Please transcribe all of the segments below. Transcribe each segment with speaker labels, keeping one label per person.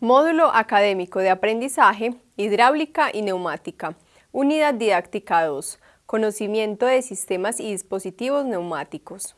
Speaker 1: Módulo Académico de Aprendizaje, Hidráulica y Neumática. Unidad Didáctica 2. Conocimiento de sistemas y dispositivos neumáticos.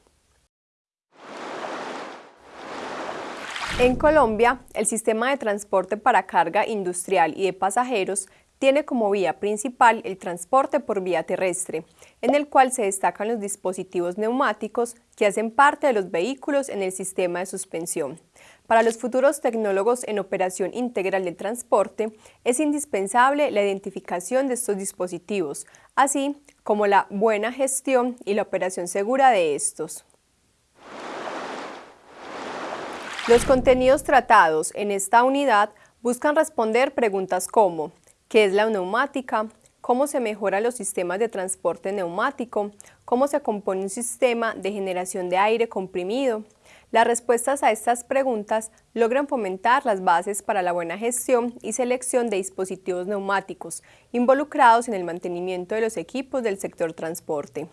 Speaker 1: En Colombia, el sistema de transporte para carga industrial y de pasajeros tiene como vía principal el transporte por vía terrestre, en el cual se destacan los dispositivos neumáticos que hacen parte de los vehículos en el sistema de suspensión. Para los futuros tecnólogos en operación integral del transporte, es indispensable la identificación de estos dispositivos, así como la buena gestión y la operación segura de estos. Los contenidos tratados en esta unidad buscan responder preguntas como qué es la neumática, cómo se mejoran los sistemas de transporte neumático, cómo se compone un sistema de generación de aire comprimido. Las respuestas a estas preguntas logran fomentar las bases para la buena gestión y selección de dispositivos neumáticos involucrados en el mantenimiento de los equipos del sector transporte.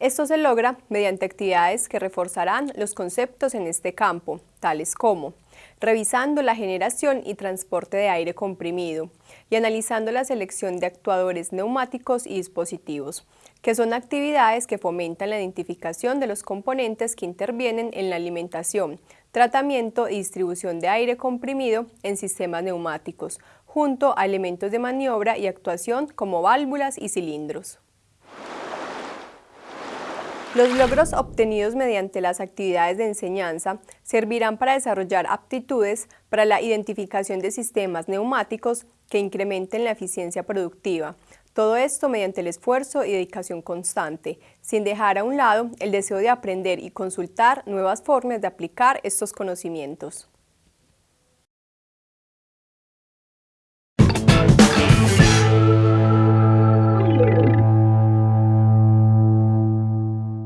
Speaker 1: Esto se logra mediante actividades que reforzarán los conceptos en este campo, tales como revisando la generación y transporte de aire comprimido y analizando la selección de actuadores neumáticos y dispositivos, que son actividades que fomentan la identificación de los componentes que intervienen en la alimentación, tratamiento y distribución de aire comprimido en sistemas neumáticos, junto a elementos de maniobra y actuación como válvulas y cilindros. Los logros obtenidos mediante las actividades de enseñanza servirán para desarrollar aptitudes para la identificación de sistemas neumáticos que incrementen la eficiencia productiva. Todo esto mediante el esfuerzo y dedicación constante, sin dejar a un lado el deseo de aprender y consultar nuevas formas de aplicar estos conocimientos.